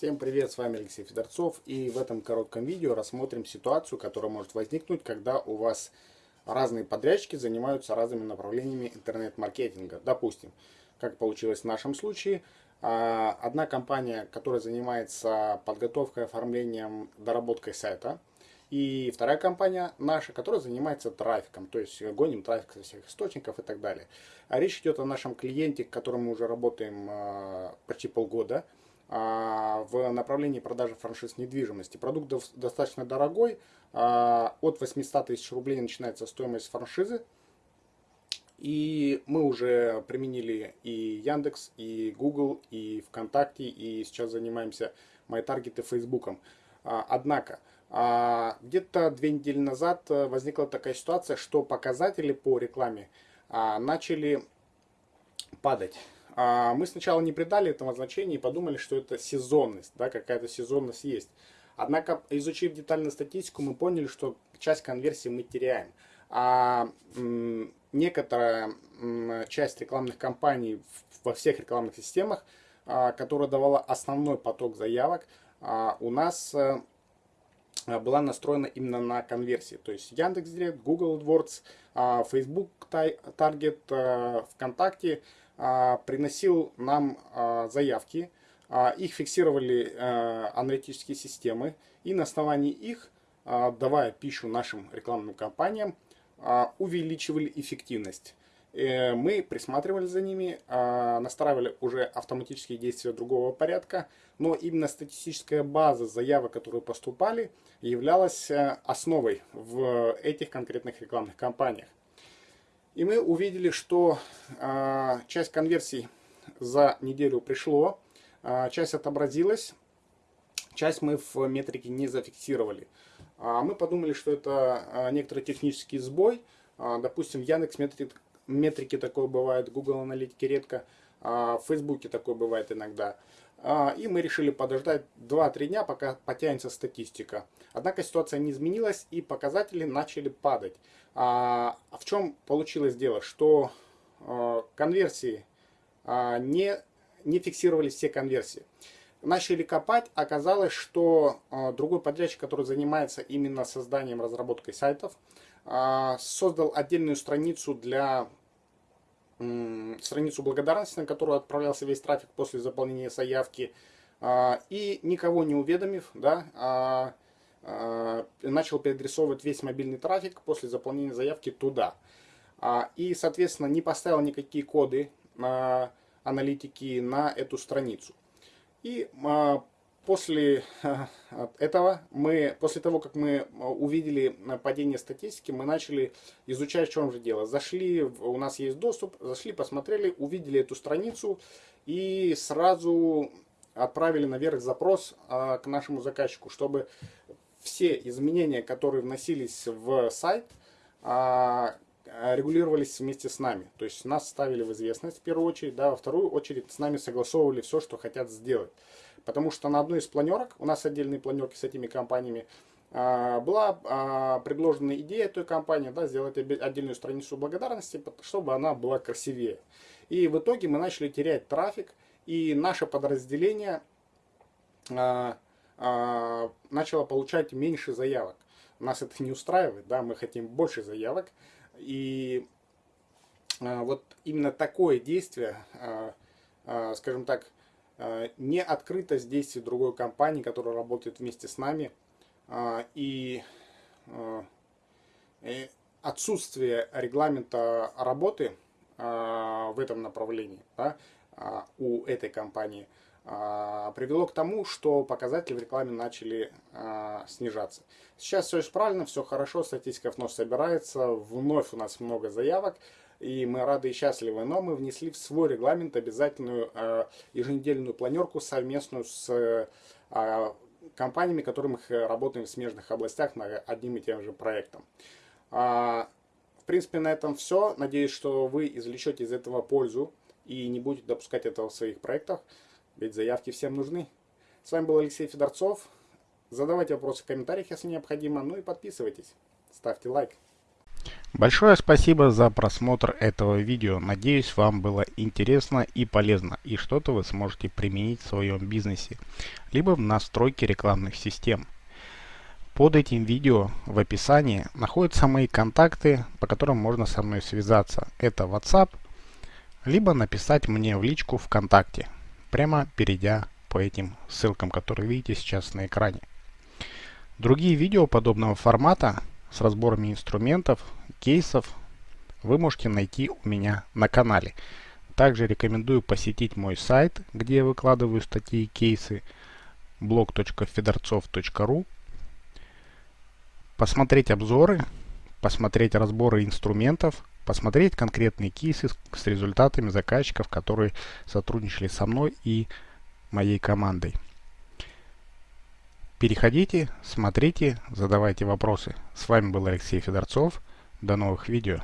Всем привет, с вами Алексей Федорцов и в этом коротком видео рассмотрим ситуацию, которая может возникнуть, когда у вас разные подрядчики занимаются разными направлениями интернет-маркетинга. Допустим, как получилось в нашем случае, а, одна компания, которая занимается подготовкой, оформлением, доработкой сайта, и вторая компания наша, которая занимается трафиком, то есть гоним трафик со всех источников и так далее. А речь идет о нашем клиенте, с которым мы уже работаем а, почти полгода в направлении продажи франшиз недвижимости. Продукт достаточно дорогой, от 800 тысяч рублей начинается стоимость франшизы. И мы уже применили и Яндекс, и Google, и ВКонтакте, и сейчас занимаемся MyTarget и Фейсбуком. Однако, а, где-то две недели назад э, возникла такая ситуация, что показатели по рекламе а, начали падать. А, мы сначала не придали этому значения и подумали, что это сезонность, да, какая-то сезонность есть. Однако, изучив детально статистику, мы поняли, что часть конверсии мы теряем. А некоторая часть рекламных кампаний во всех рекламных системах, которая давала основной поток заявок, у нас э, была настроена именно на конверсии. То есть Яндекс.Директ, Google AdWords, а, Facebook Target, э, ВКонтакте а, приносил нам а, заявки, их фиксировали э, аналитические системы, и на основании их, давая пищу нашим рекламным кампаниям, увеличивали эффективность. Э, мы присматривали за ними, а, настраивали уже автоматические действия другого порядка, но именно статистическая база заявок, которые поступали, являлась э, основой в этих конкретных рекламных кампаниях. И мы увидели, что а, часть конверсий за неделю пришло, а, часть отобразилась, часть мы в метрике не зафиксировали. Мы подумали, что это некоторый технический сбой. Допустим, Яндекс метрик метрики такое бывает, Google аналитики редко, а в Фейсбуке такое бывает иногда. А, и мы решили подождать 2-3 дня, пока потянется статистика. Однако ситуация не изменилась и показатели начали падать. А, а в чем получилось дело? Что конверсии не, не фиксировались все конверсии. Начали копать, оказалось, что другой подрядчик, который занимается именно созданием, разработкой сайтов, создал отдельную страницу для страницу благодарности, на которую отправлялся весь трафик после заполнения заявки, а, и никого не уведомив, да, а, а, начал переадресовывать весь мобильный трафик после заполнения заявки туда. И, соответственно, не поставил никакие коды аналитики на эту страницу. И после э, этого мы, после того, как мы увидели падение статистики, мы начали изучать, в чем же дело. Зашли, у нас есть доступ, зашли, посмотрели, увидели эту страницу и сразу отправили наверх запрос а, к нашему заказчику, чтобы все изменения, которые вносились в сайт, а, регулировались вместе с нами. То есть нас ставили в известность в первую очередь, да, во вторую очередь с нами согласовывали все, что хотят сделать. Потому что на одной из планерок, у нас отдельные планерки с этими компаниями, а, была а, предложена идея той компании да, сделать отдельную страницу благодарности, чтобы она была красивее. И в итоге мы начали терять трафик, и наше подразделение а, начало получать меньше заявок. Нас это не устраивает, да, мы хотим больше заявок. И вот именно такое действие, скажем так, не открытость действий другой компании, которая работает вместе с нами, и э, отсутствие регламента работы в этом направлении да, у этой компании привело к тому, что показатели в рекламе начали снижаться. Сейчас все исправлено, все хорошо, статистика вновь собирается, вновь у нас много заявок, и мы рады и счастливы. Но мы внесли в свой регламент обязательную э, еженедельную планерку совместную с э, компаниями, которыми мы работаем в смежных областях над одним и тем же проектом. А, в принципе, на этом все. Надеюсь, что вы извлечете из этого пользу и не будете допускать этого в своих проектах, ведь заявки всем нужны. С вами был Алексей Федорцов. Задавайте вопросы в комментариях, если необходимо. Ну и подписывайтесь. Ставьте лайк. Большое спасибо за просмотр этого видео. Надеюсь, вам было интересно и полезно, и что-то вы сможете применить в своем бизнесе, либо в настройке рекламных систем. Под этим видео в описании находятся мои контакты, по которым можно со мной связаться. Это WhatsApp, либо написать мне в личку ВКонтакте, прямо перейдя по этим ссылкам, которые видите сейчас на экране. Другие видео подобного формата с разборами инструментов, кейсов вы можете найти у меня на канале. Также рекомендую посетить мой сайт, где я выкладываю статьи и кейсы blog.fedorцов.ru посмотреть обзоры, посмотреть разборы инструментов, посмотреть конкретные кейсы с результатами заказчиков, которые сотрудничали со мной и моей командой. Переходите, смотрите, задавайте вопросы. С вами был Алексей Федорцов. До новых видео.